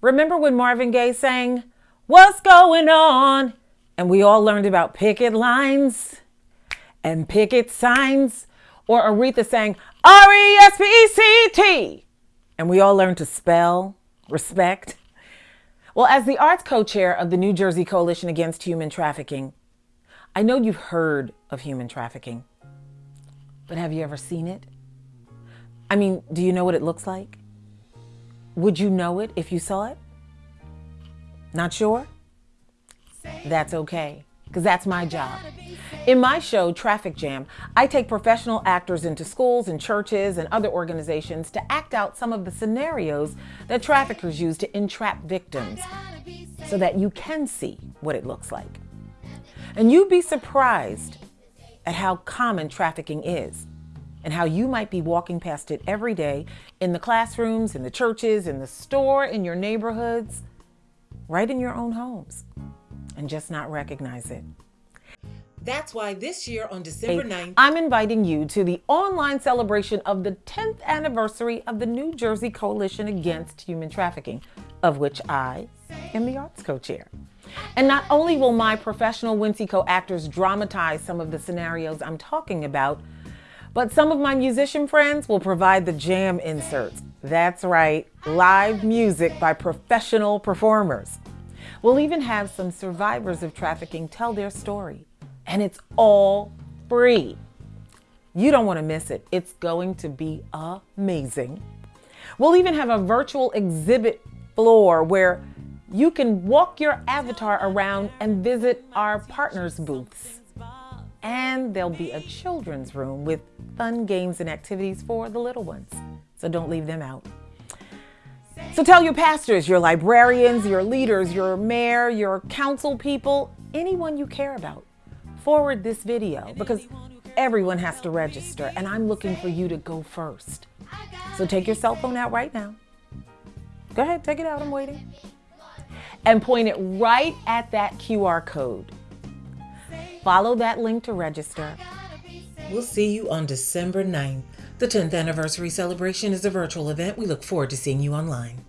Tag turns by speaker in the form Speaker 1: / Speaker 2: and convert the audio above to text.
Speaker 1: Remember when Marvin Gaye sang, What's Going On? And we all learned about picket lines and picket signs. Or Aretha sang, R E S P E C T. And we all learned to spell respect. Well, as the arts co chair of the New Jersey Coalition Against Human Trafficking, I know you've heard of human trafficking, but have you ever seen it? I mean, do you know what it looks like? Would you know it if you saw it? Not sure? That's okay, because that's my job. In my show, Traffic Jam, I take professional actors into schools and churches and other organizations to act out some of the scenarios that traffickers use to entrap victims so that you can see what it looks like. And you'd be surprised at how common trafficking is and how you might be walking past it every day in the classrooms, in the churches, in the store, in your neighborhoods, right in your own homes, and just not recognize it. That's why this year on December 9th, I'm inviting you to the online celebration of the 10th anniversary of the New Jersey Coalition Against Human Trafficking, of which I am the arts co-chair. And not only will my professional Wincy Co actors dramatize some of the scenarios I'm talking about, but some of my musician friends will provide the jam inserts. That's right, live music by professional performers. We'll even have some survivors of trafficking tell their story and it's all free. You don't want to miss it. It's going to be amazing. We'll even have a virtual exhibit floor where you can walk your avatar around and visit our partners booths. And there'll be a children's room with fun games and activities for the little ones. So don't leave them out. So tell your pastors, your librarians, your leaders, your mayor, your council people, anyone you care about forward this video because everyone has to register and I'm looking for you to go first. So take your cell phone out right now. Go ahead, take it out, I'm waiting. And point it right at that QR code. Follow that link to register. We'll see you on December 9th. The 10th anniversary celebration is a virtual event. We look forward to seeing you online.